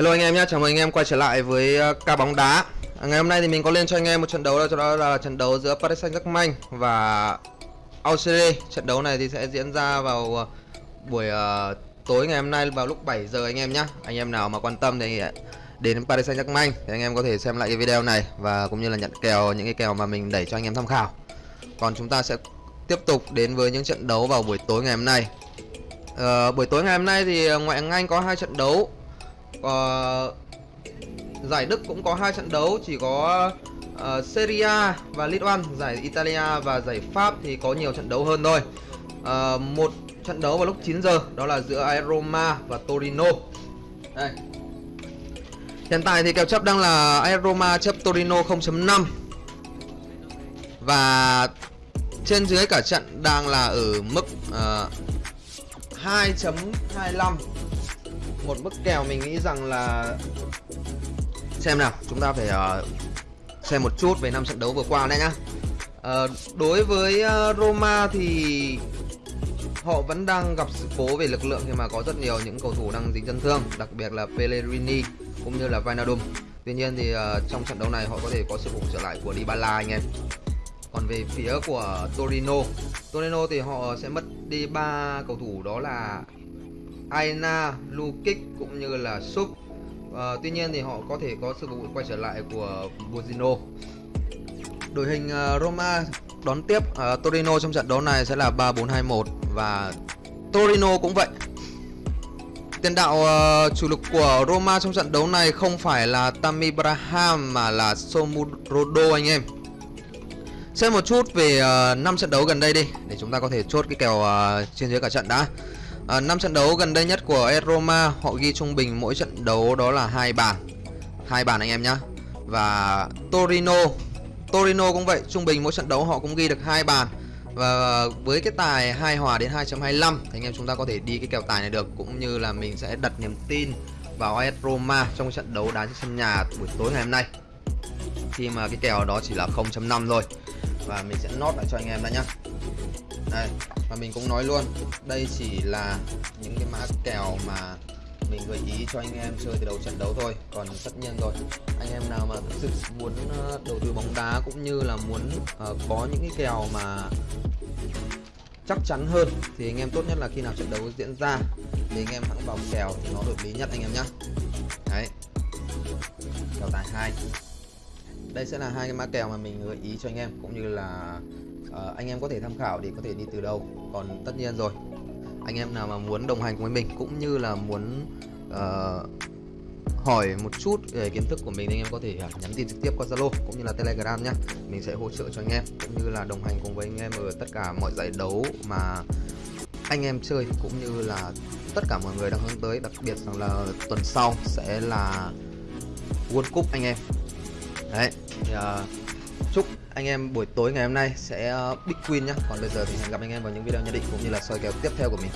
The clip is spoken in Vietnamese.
Hello anh em nhé, chào mừng anh em quay trở lại với ờ, uh, ca bóng đá. À, Ngày hôm nay thì mình có lên cho anh em một trận đấu đó, đó là trận đấu giữa Paris Saint-Germain và Auxerre Trận đấu này thì sẽ diễn ra vào uh, buổi uh, tối ngày hôm nay vào lúc 7 giờ anh em nhé Anh em nào mà quan tâm thì đến Paris Saint-Germain thì anh em có thể xem lại cái video này Và cũng như là nhận kèo những cái kèo mà mình đẩy cho anh em tham khảo. Còn chúng ta sẽ tiếp tục đến với những trận đấu vào buổi tối ngày hôm nay. Uh, Buổi tối ngày hôm nay thì ngoại hạng Anh có hai trận đấu uh, giải Đức cũng có hai trận đấu chỉ có uh, Serie A và Ligue 1 giải Italia và giải Pháp thì có nhiều trận đấu hơn thôi. Uh, một trận đấu vào lúc 9 giờ đó là giữa AS Roma và Torino. Đây. Hiện tại thì kèo chấp đang là AS Roma chấp Torino 0.5 và trên dưới cả trận đang là ở mức uh, 2.25 một mức kèo mình nghĩ rằng là xem nào chúng ta phải uh, xem một chút về năm trận đấu vừa qua đấy nhá. Uh, đối với uh, Roma thì họ vẫn đang gặp sự cố về lực lượng khi mà có rất nhiều những cầu thủ đang dính chấn thương đặc biệt là Pellegrini cũng như là Vinaldum tuy nhiên thì uh, trong trận đấu này họ có thể có sự phục trở lại của Dybala anh em. Còn về phía của Torino Torino thì họ sẽ mất đi ba cầu thủ đó là Aina, Lukic cũng như là Sub. À, Tuy nhiên thì họ có thể có sự vụ quay trở lại của Buzino. Đội hình ờ, Roma đón tiếp uh, Torino trong trận đấu này sẽ là 3-4-2-1 Và Torino cũng vậy. Tiền đạo uh, chủ lực của Roma trong trận đấu này không phải là Tammy Braham mà là Somurodo anh em. Xem một chút về uh, 5 trận đấu gần đây đi Để chúng ta có thể chốt cái kèo uh, trên dưới cả trận đã. Ờ, à, 5 trận đấu gần đây nhất của AS Roma họ ghi trung bình mỗi trận đấu đó là hai bàn. Hai bàn anh em nhá. Và Torino Torino cũng vậy trung bình mỗi trận đấu họ cũng ghi được hai bàn. Và với cái tài hai hòa đến 2.25 thì anh em chúng ta có thể đi cái kèo tài này được cũng như là mình sẽ đặt niềm tin vào AS Roma trong trận đấu đá trên sân nhà buổi tối ngày hôm nay. Khi mà cái kèo đó chỉ là 0.5 rồi và mình sẽ nốt lại cho anh em đã nhá đây và mình cũng nói luôn đây chỉ là những cái mã kèo mà mình gợi ý cho anh em chơi từ đầu trận đấu thôi còn tất nhiên rồi. Anh em nào mà thực sự muốn ờ, đầu tư bóng đá cũng như là muốn uh, có những cái kèo mà chắc chắn hơn thì anh em tốt nhất là khi nào trận đấu diễn ra thì anh em hãng vào kèo thì nó hợp lý nhất anh em nhé đấy. Kèo tài hai đây sẽ là hai cái mã kèo mà mình gợi ý cho anh em cũng như là uh, anh em có thể tham khảo để có thể đi từ đâu. Còn tất nhiên rồi anh em nào mà muốn đồng hành với mình cũng như là muốn uh, hỏi một chút về kiến thức của mình thì anh em có thể à, nhắn tin trực tiếp qua Zalo cũng như là Telegram nhé mình sẽ hỗ trợ cho anh em cũng như là đồng hành cùng với anh em ở tất cả mọi giải đấu mà anh em chơi cũng như là tất cả mọi người đang hướng tới đặc biệt rằng là tuần sau sẽ là World Cup anh em đấy thì, uh, chúc anh em buổi tối ngày hôm nay sẽ uh, big win nhá. Còn bây giờ thì hẹn gặp anh em vào những video nhận định cũng như là soi kèo tiếp theo của mình.